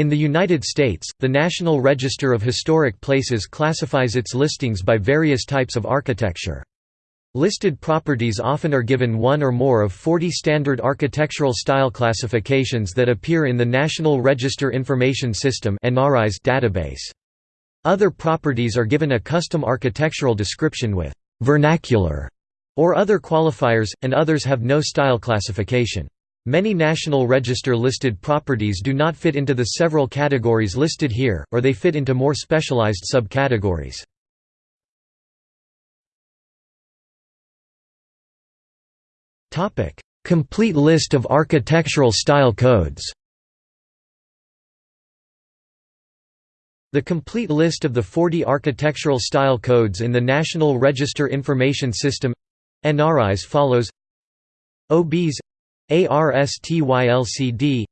In the United States, the National Register of Historic Places classifies its listings by various types of architecture. Listed properties often are given one or more of 40 standard architectural style classifications that appear in the National Register Information System database. Other properties are given a custom architectural description with «vernacular» or other qualifiers, and others have no style classification. Many National Register listed properties do not fit into the several categories listed here, or they fit into more specialized subcategories. Complete list of architectural style codes. The complete list of the 40 architectural style codes in the National Register Information System NRIs follows OBs ARSTYLCD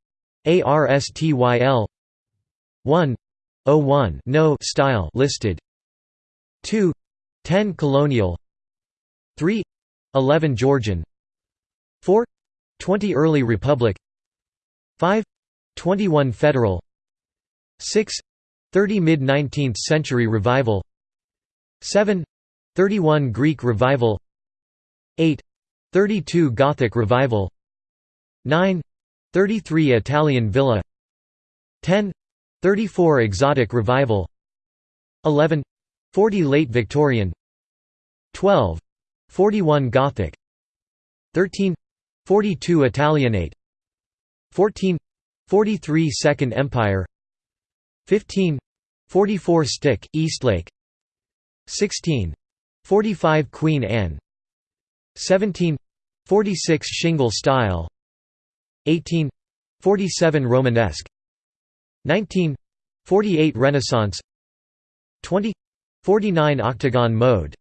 ARSTYL 1 01 no style listed. 2 10 colonial. 3 11 Georgian. 4 20 Early Republic. 5 21 Federal. 6 30 Mid-19th Century Revival. 7 31 Greek Revival. 8 32 Gothic Revival 9 33 Italian Villa 10 34 Exotic Revival 11 40 Late Victorian 12 41 Gothic 13 42 Italianate 14 43 Second Empire 15 44 Stick, Eastlake 16 45 Queen Anne 17 46 Shingle style 18 47 Romanesque 19 48 Renaissance 20 49 Octagon mode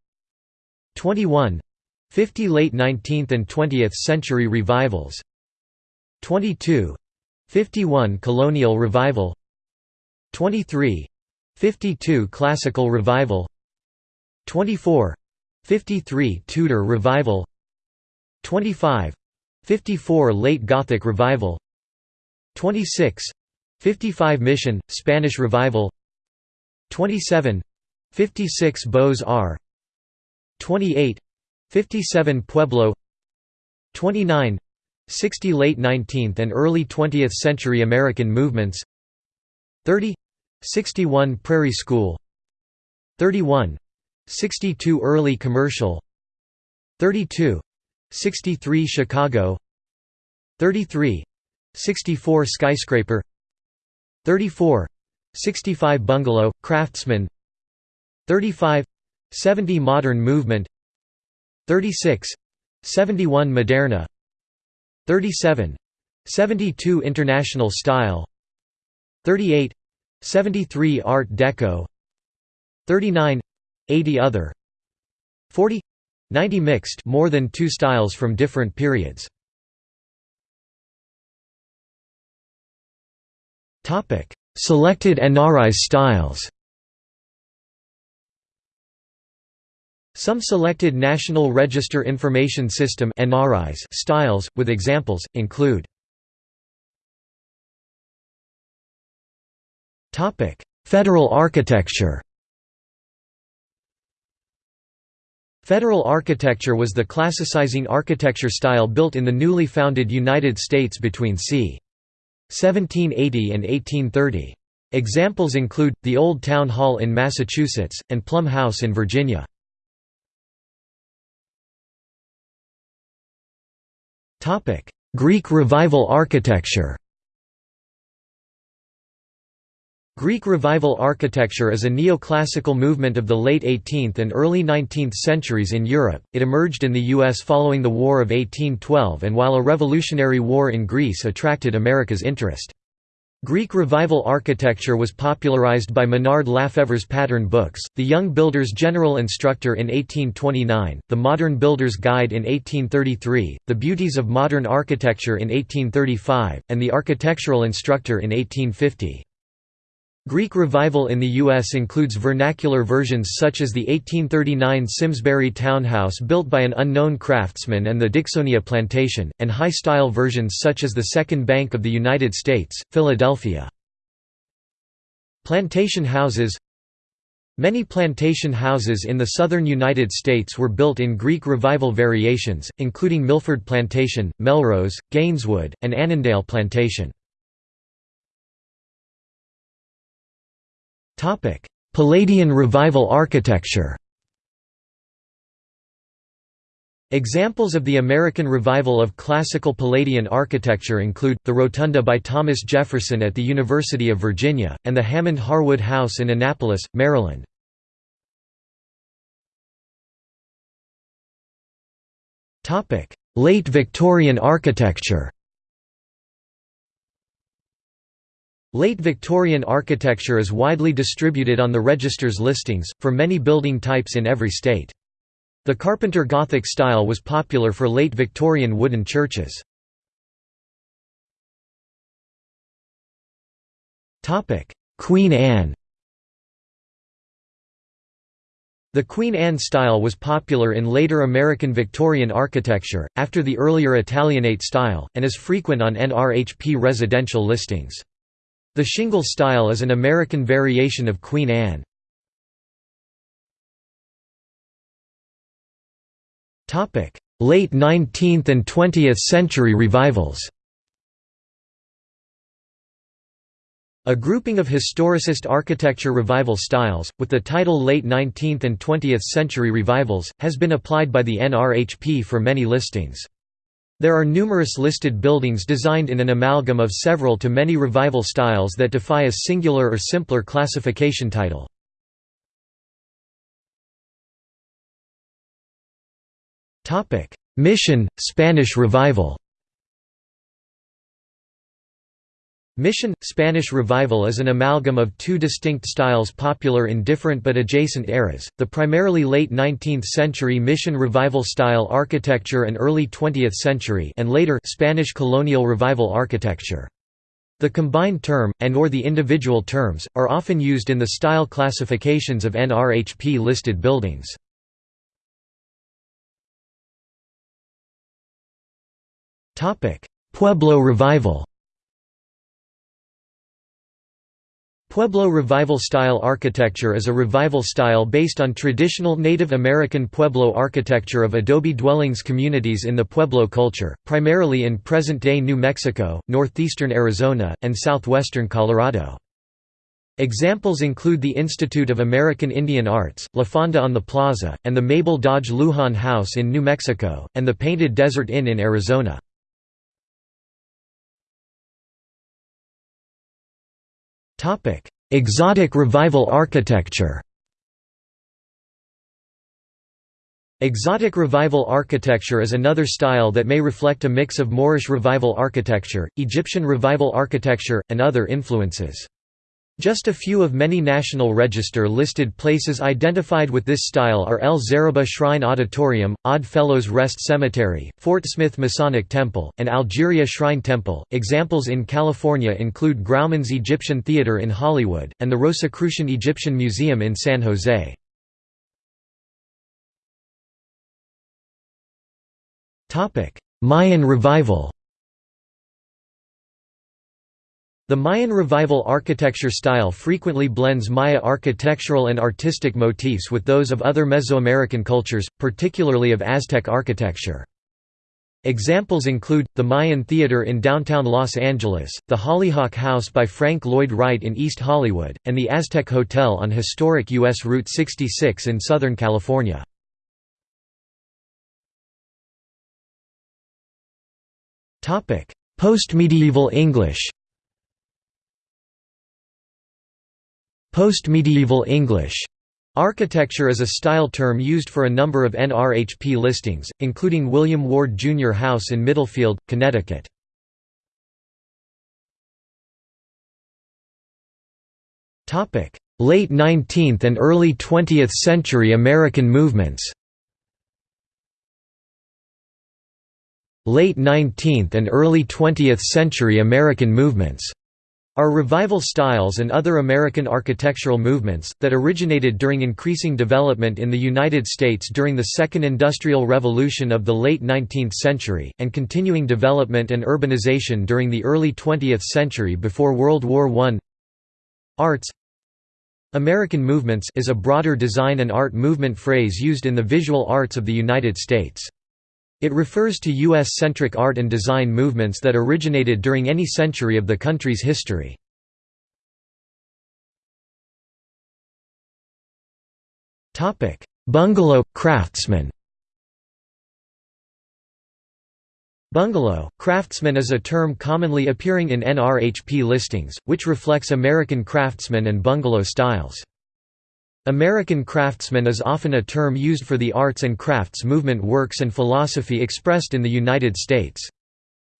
21 50 late 19th and 20th century revivals 22 51 colonial revival 23 52 classical revival 24 53 Tudor revival 25 54 late Gothic revival 26 55 Mission Spanish revival 27 56 Beaux-Arts 28 57 Pueblo 29 60 late 19th and early 20th century American movements 30 61 Prairie School 31 62 early commercial 32 63 Chicago 33 64 skyscraper 34 65 bungalow craftsman 35 70 modern movement 36 71 Moderne 37 72 International style 38 73 Art Deco 39 80 Other 40 90 Mixed more than two styles from different periods. Selected NRI styles. Some selected National Register Information System (NRIS) styles, with examples, include Federal architecture Federal architecture was the classicizing architecture style built in the newly founded United States between c. 1780 and 1830. Examples include, the Old Town Hall in Massachusetts, and Plum House in Virginia. Greek Revival architecture Greek Revival architecture is a neoclassical movement of the late 18th and early 19th centuries in Europe. It emerged in the US following the War of 1812 and while a revolutionary war in Greece attracted America's interest. Greek Revival architecture was popularized by Minard Lafever's pattern books, the Young Builder's General Instructor in 1829, the Modern Builder's Guide in 1833, the Beauties of Modern Architecture in 1835, and the Architectural Instructor in 1850. Greek Revival in the U.S. includes vernacular versions such as the 1839 Simsbury townhouse built by an unknown craftsman and the Dixonia plantation, and high-style versions such as the Second Bank of the United States, Philadelphia. Plantation houses Many plantation houses in the southern United States were built in Greek Revival variations, including Milford Plantation, Melrose, Gaineswood, and Annandale Plantation. Palladian Revival architecture Examples of the American revival of classical Palladian architecture include, the Rotunda by Thomas Jefferson at the University of Virginia, and the Hammond Harwood House in Annapolis, Maryland. Late Victorian architecture Late Victorian architecture is widely distributed on the register's listings, for many building types in every state. The Carpenter Gothic style was popular for late Victorian wooden churches. Queen Anne The Queen Anne style was popular in later American Victorian architecture, after the earlier Italianate style, and is frequent on NRHP residential listings. The shingle style is an American variation of Queen Anne. Late 19th and 20th century revivals A grouping of historicist architecture revival styles, with the title Late 19th and 20th Century Revivals, has been applied by the NRHP for many listings. There are numerous listed buildings designed in an amalgam of several to many revival styles that defy a singular or simpler classification title. Mission, Spanish Revival Mission – Spanish Revival is an amalgam of two distinct styles popular in different but adjacent eras, the primarily late 19th century Mission Revival style architecture and early 20th century and later Spanish Colonial Revival architecture. The combined term, and or the individual terms, are often used in the style classifications of NRHP listed buildings. Pueblo revival Pueblo revival-style architecture is a revival style based on traditional Native American Pueblo architecture of adobe dwellings communities in the Pueblo culture, primarily in present-day New Mexico, northeastern Arizona, and southwestern Colorado. Examples include the Institute of American Indian Arts, La Fonda on the Plaza, and the Mabel Dodge Luhan House in New Mexico, and the Painted Desert Inn in Arizona. Exotic revival architecture Exotic revival architecture is another style that may reflect a mix of Moorish revival architecture, Egyptian revival architecture, and other influences. Just a few of many National Register listed places identified with this style are El Zaribah Shrine Auditorium, Odd Fellows Rest Cemetery, Fort Smith Masonic Temple, and Algeria Shrine Temple. Examples in California include Grauman's Egyptian Theater in Hollywood, and the Rosicrucian Egyptian Museum in San Jose. Mayan revival The Mayan Revival architecture style frequently blends Maya architectural and artistic motifs with those of other Mesoamerican cultures, particularly of Aztec architecture. Examples include, the Mayan Theater in downtown Los Angeles, the Hollyhock House by Frank Lloyd Wright in East Hollywood, and the Aztec Hotel on historic U.S. Route 66 in Southern California. Post-medieval English Post-medieval English Architecture is a style term used for a number of NRHP listings, including William Ward Jr. House in Middlefield, Connecticut. Late 19th and early 20th century American movements Late 19th and early 20th century American movements are revival styles and other American architectural movements, that originated during increasing development in the United States during the Second Industrial Revolution of the late 19th century, and continuing development and urbanization during the early 20th century before World War I Arts American Movements is a broader design and art movement phrase used in the visual arts of the United States. It refers to U.S.-centric art and design movements that originated during any century of the country's history. Bungalow – craftsman Bungalow, craftsman is a term commonly appearing in NRHP listings, which reflects American craftsman and bungalow styles. American craftsman is often a term used for the arts and crafts movement works and philosophy expressed in the United States.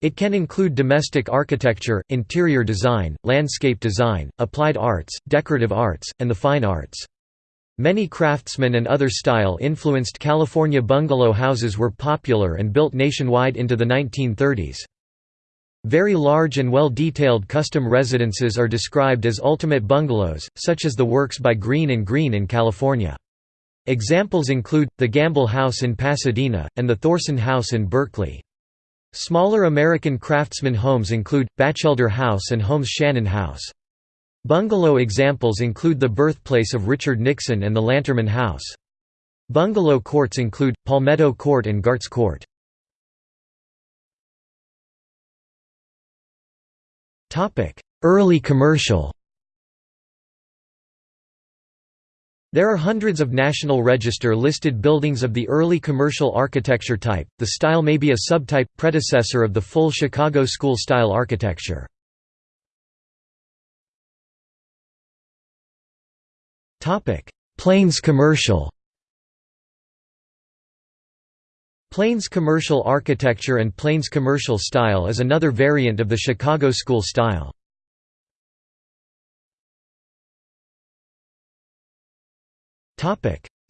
It can include domestic architecture, interior design, landscape design, applied arts, decorative arts, and the fine arts. Many craftsman and other style-influenced California bungalow houses were popular and built nationwide into the 1930s. Very large and well-detailed custom residences are described as ultimate bungalows, such as the works by Greene & Greene in California. Examples include, the Gamble House in Pasadena, and the Thorsen House in Berkeley. Smaller American craftsman homes include, Batchelder House and Holmes Shannon House. Bungalow examples include the birthplace of Richard Nixon and the Lanterman House. Bungalow courts include, Palmetto Court and Gartz Court. Early commercial There are hundreds of National Register listed buildings of the early commercial architecture type. The style may be a subtype, predecessor of the full Chicago school-style architecture. Plains commercial Plains commercial architecture and Plains commercial style is another variant of the Chicago school style.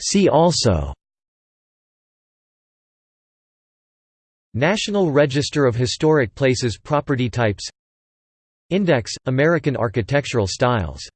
See also National Register of Historic Places Property types Index – American architectural styles